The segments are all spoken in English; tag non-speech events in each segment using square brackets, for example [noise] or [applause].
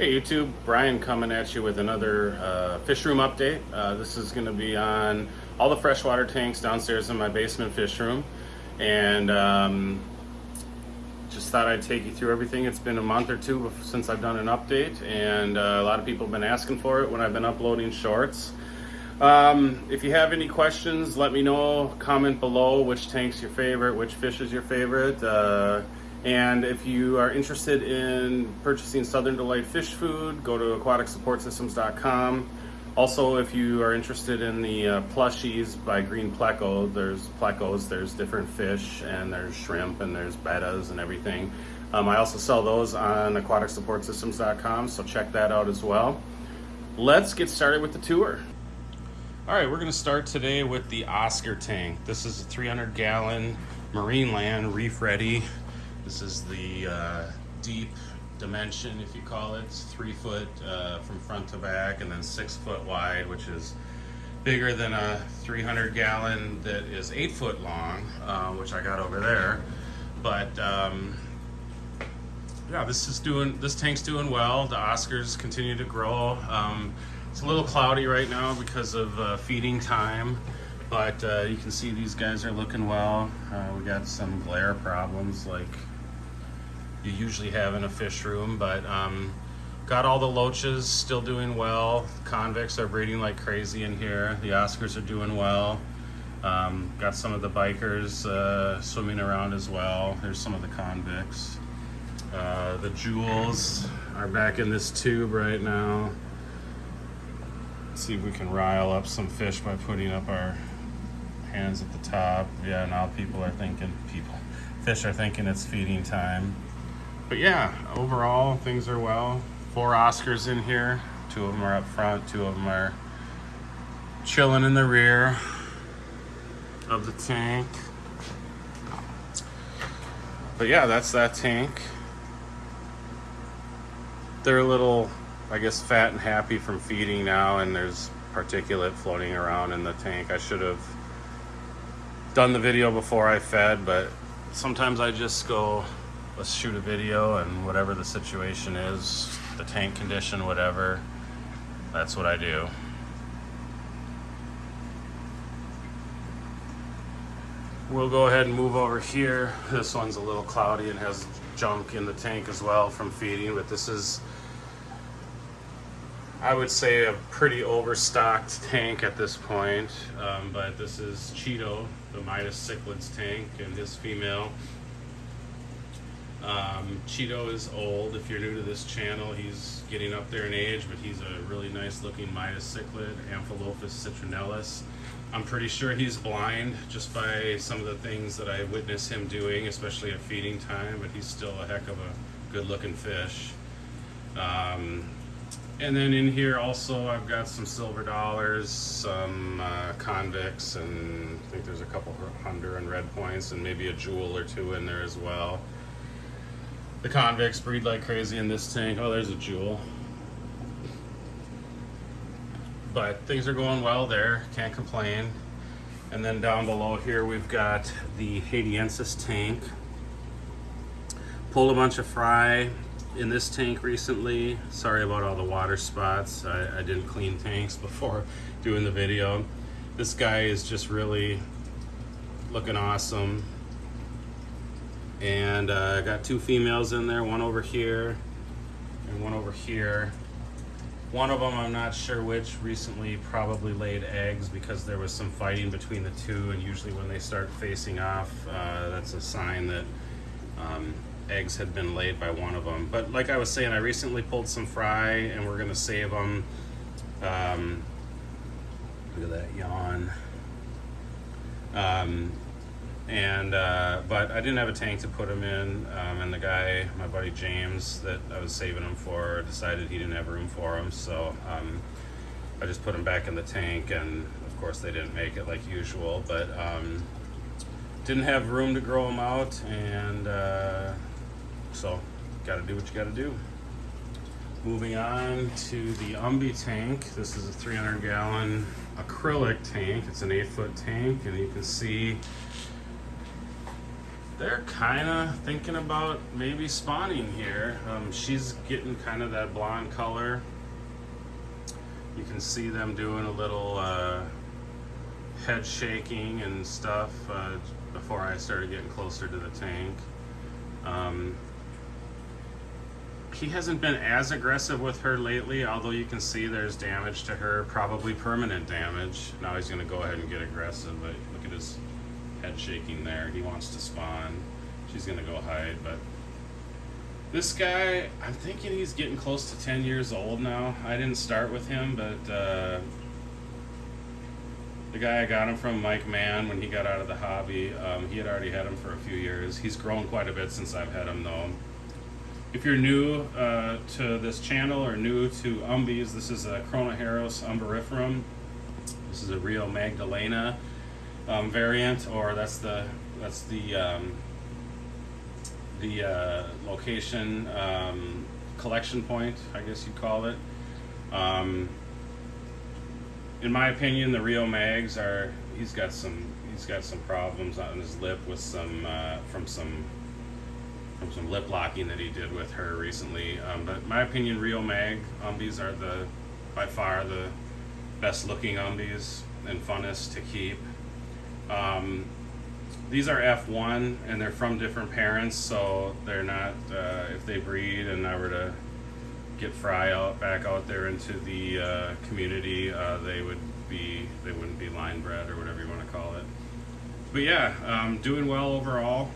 Hey YouTube, Brian coming at you with another uh, fish room update. Uh, this is going to be on all the freshwater tanks downstairs in my basement fish room. And um, just thought I'd take you through everything. It's been a month or two since I've done an update and uh, a lot of people have been asking for it when I've been uploading shorts. Um, if you have any questions, let me know. Comment below which tank's your favorite, which fish is your favorite. And if you are interested in purchasing Southern Delight fish food, go to aquaticsupportsystems.com. Also, if you are interested in the uh, plushies by Green Pleco, there's plecos, there's different fish, and there's shrimp, and there's bettas and everything. Um, I also sell those on aquaticsupportsystems.com, so check that out as well. Let's get started with the tour. All right, we're gonna start today with the Oscar tank. This is a 300 gallon Marineland reef ready this is the uh, deep dimension, if you call it. It's three foot uh, from front to back and then six foot wide, which is bigger than a 300 gallon that is eight foot long, uh, which I got over there. But um, yeah, this is doing, this tank's doing well. The Oscars continue to grow. Um, it's a little cloudy right now because of uh, feeding time, but uh, you can see these guys are looking well. Uh, we got some glare problems like you usually have in a fish room, but um, got all the loaches still doing well. Convicts are breeding like crazy in here. The Oscars are doing well. Um, got some of the bikers uh, swimming around as well. There's some of the convicts. Uh, the jewels are back in this tube right now. Let's see if we can rile up some fish by putting up our hands at the top. Yeah, now people are thinking, people, fish are thinking it's feeding time but yeah, overall things are well. Four Oscars in here. Two of them are up front. Two of them are chilling in the rear of the tank. But yeah, that's that tank. They're a little, I guess, fat and happy from feeding now, and there's particulate floating around in the tank. I should have done the video before I fed, but sometimes I just go let's shoot a video and whatever the situation is, the tank condition, whatever, that's what I do. We'll go ahead and move over here. This one's a little cloudy and has junk in the tank as well from feeding, but this is, I would say, a pretty overstocked tank at this point. Um, but this is Cheeto, the Midas cichlids tank, and his female. Um, Cheeto is old. If you're new to this channel, he's getting up there in age, but he's a really nice looking Midas cichlid, Amphilophus citronellus. I'm pretty sure he's blind just by some of the things that I witness him doing, especially at feeding time, but he's still a heck of a good looking fish. Um, and then in here also I've got some silver dollars, some uh, convicts, and I think there's a couple Honduran red points and maybe a jewel or two in there as well. The convicts breed like crazy in this tank. Oh, there's a jewel. But things are going well there, can't complain. And then down below here, we've got the Haitiensis tank. Pulled a bunch of fry in this tank recently. Sorry about all the water spots. I, I didn't clean tanks [laughs] before doing the video. This guy is just really looking awesome and uh, I got two females in there, one over here and one over here. One of them, I'm not sure which, recently probably laid eggs because there was some fighting between the two and usually when they start facing off, uh, that's a sign that um, eggs had been laid by one of them. But like I was saying, I recently pulled some fry and we're gonna save them. Um, look at that yawn. Um, and uh, but I didn't have a tank to put them in, um, and the guy, my buddy James, that I was saving them for, decided he didn't have room for them, so um, I just put them back in the tank, and of course they didn't make it like usual, but um, didn't have room to grow them out, and uh, so got to do what you got to do. Moving on to the Umbi tank. This is a 300 gallon acrylic tank. It's an eight foot tank, and you can see they're kind of thinking about maybe spawning here. Um, she's getting kind of that blonde color. You can see them doing a little uh, head shaking and stuff uh, before I started getting closer to the tank. Um, he hasn't been as aggressive with her lately, although you can see there's damage to her, probably permanent damage. Now he's going to go ahead and get aggressive, but look at his head shaking there. He wants to spawn. She's going to go hide, but this guy, I'm thinking he's getting close to 10 years old now. I didn't start with him, but uh, the guy I got him from, Mike Mann, when he got out of the hobby, um, he had already had him for a few years. He's grown quite a bit since I've had him, though. If you're new uh, to this channel or new to Umbies, this is a Chronoheros umbariferum. This is a Rio Magdalena um, variant, or that's the that's the um, the uh, location um, collection point, I guess you'd call it. Um, in my opinion, the Rio Mags are he's got some he's got some problems on his lip with some uh, from some from some lip locking that he did with her recently. Um, but my opinion, Rio Mag umbies are the by far the best looking umbies and funnest to keep. Um, these are F1 and they're from different parents, so they're not, uh, if they breed and I were to get Fry out back out there into the uh, community, uh, they would be, they wouldn't be line bred or whatever you want to call it. But yeah, um, doing well overall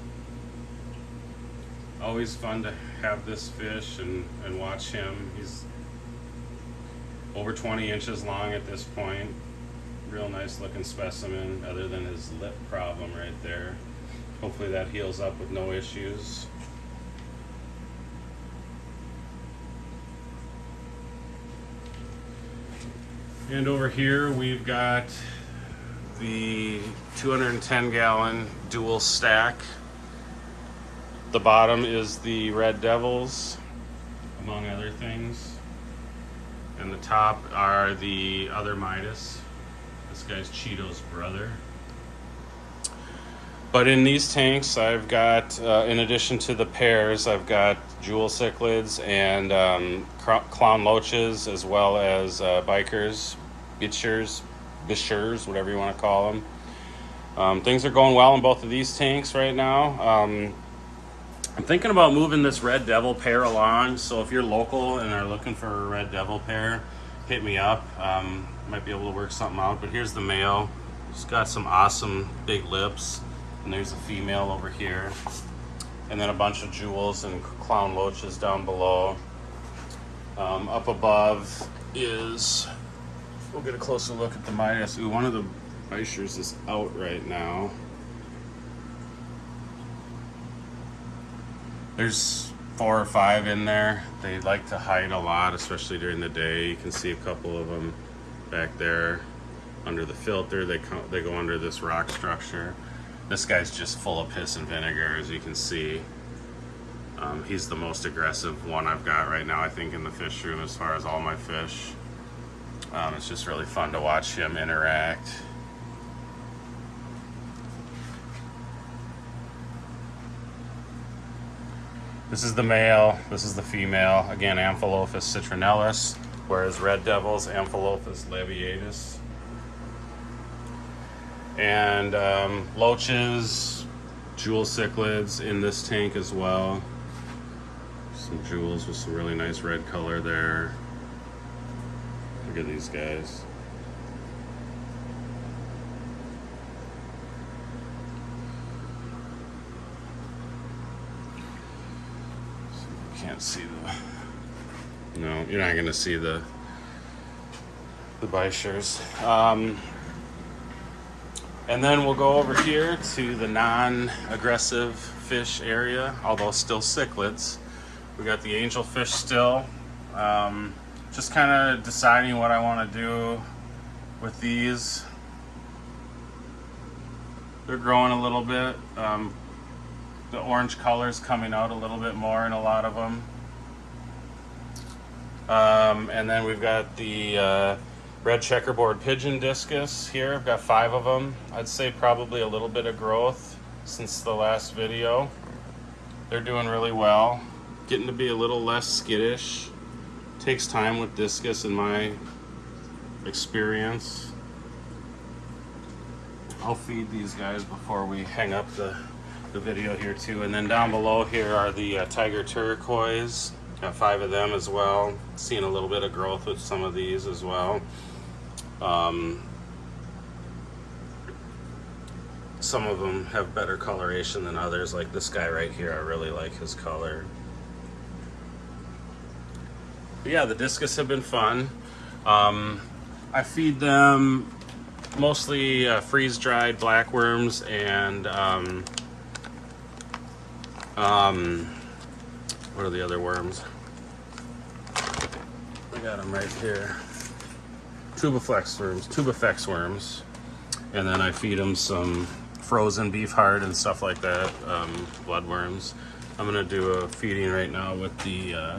always fun to have this fish and, and watch him. He's over 20 inches long at this point. Real nice looking specimen other than his lip problem right there. Hopefully that heals up with no issues. And over here we've got the 210 gallon dual stack the bottom is the Red Devils, among other things. And the top are the other Midas. This guy's Cheeto's brother. But in these tanks, I've got, uh, in addition to the pairs, I've got jewel cichlids and um, clown loaches, as well as uh, bikers, bichers, bishers, whatever you want to call them. Um, things are going well in both of these tanks right now. Um, I'm thinking about moving this Red Devil pair along. So if you're local and are looking for a Red Devil pair, hit me up. Um, might be able to work something out. But here's the male. He's got some awesome big lips. And there's a female over here. And then a bunch of jewels and clown loaches down below. Um, up above is, we'll get a closer look at the Midas. Ooh, one of the Bichers is out right now. There's four or five in there. They like to hide a lot, especially during the day. You can see a couple of them back there under the filter. They, come, they go under this rock structure. This guy's just full of piss and vinegar, as you can see. Um, he's the most aggressive one I've got right now, I think, in the fish room as far as all my fish. Um, it's just really fun to watch him interact. This is the male, this is the female. Again, Amphilophus citronellus, whereas red devils, Amphilophus labiatus. And um, loaches, jewel cichlids in this tank as well. Some jewels with some really nice red color there. Look at these guys. Can't see the. No, you're not going to see the the bichers. Um, and then we'll go over here to the non-aggressive fish area, although still cichlids. We got the angelfish still. Um, just kind of deciding what I want to do with these. They're growing a little bit. Um, the orange colors coming out a little bit more in a lot of them. Um, and then we've got the uh, red checkerboard pigeon discus here. I've got five of them. I'd say probably a little bit of growth. since the last video. They're doing really well. Getting to be a little less skittish. Takes time with discus in my experience. I'll feed these guys before we hang up the, the video here too. And then down below here are the uh, tiger turquoise. Got five of them as well. Seeing a little bit of growth with some of these as well. Um, some of them have better coloration than others like this guy right here I really like his color but yeah the discus have been fun um, I feed them mostly uh, freeze dried blackworms and um, um, what are the other worms I got them right here tubiflex worms tubifex worms and then I feed them some frozen beef heart and stuff like that, um, bloodworms. I'm gonna do a feeding right now with the uh,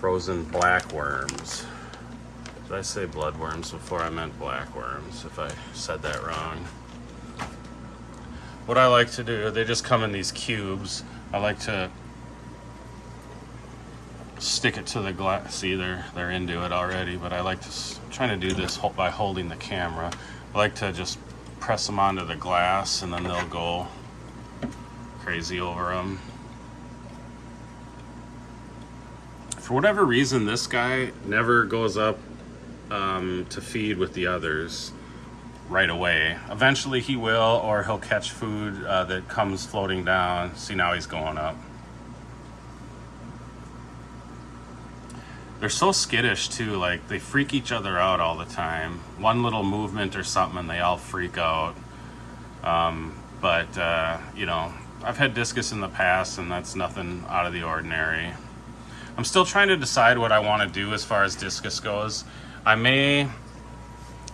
frozen black worms. Did I say bloodworms before I meant black worms, if I said that wrong? What I like to do, they just come in these cubes. I like to stick it to the glass. See, they're, they're into it already, but I like to, trying to do this by holding the camera. I like to just press them onto the glass and then they'll go crazy over them. For whatever reason, this guy never goes up um, to feed with the others right away. Eventually he will, or he'll catch food uh, that comes floating down. See, now he's going up. they're so skittish too like they freak each other out all the time one little movement or something and they all freak out um, but uh, you know I've had discus in the past and that's nothing out of the ordinary I'm still trying to decide what I want to do as far as discus goes I may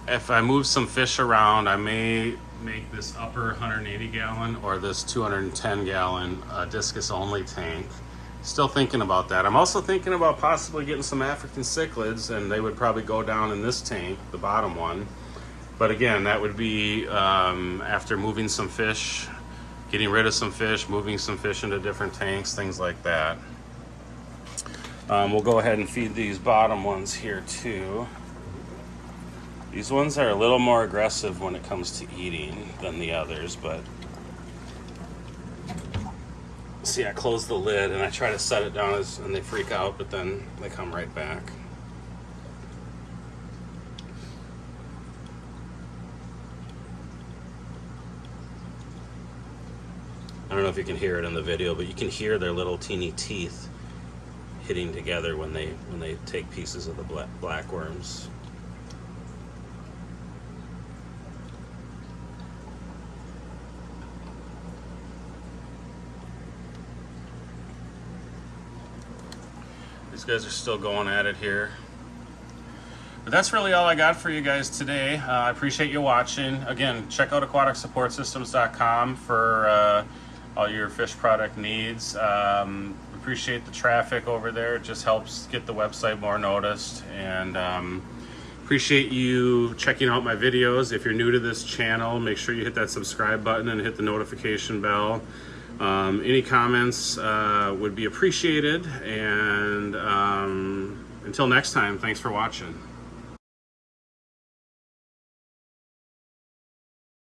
if I move some fish around I may make this upper 180 gallon or this 210 gallon uh, discus only tank Still thinking about that. I'm also thinking about possibly getting some African cichlids and they would probably go down in this tank, the bottom one. But again, that would be um, after moving some fish, getting rid of some fish, moving some fish into different tanks, things like that. Um, we'll go ahead and feed these bottom ones here too. These ones are a little more aggressive when it comes to eating than the others, but see I close the lid and I try to set it down as, and they freak out, but then they come right back. I don't know if you can hear it in the video, but you can hear their little teeny teeth hitting together when they when they take pieces of the black, black worms. These guys are still going at it here. But that's really all I got for you guys today. Uh, I appreciate you watching. Again, check out aquaticsupportsystems.com for uh, all your fish product needs. Um, appreciate the traffic over there. It just helps get the website more noticed. And um, appreciate you checking out my videos. If you're new to this channel, make sure you hit that subscribe button and hit the notification bell. Um, any comments uh, would be appreciated. And um, until next time, thanks for watching.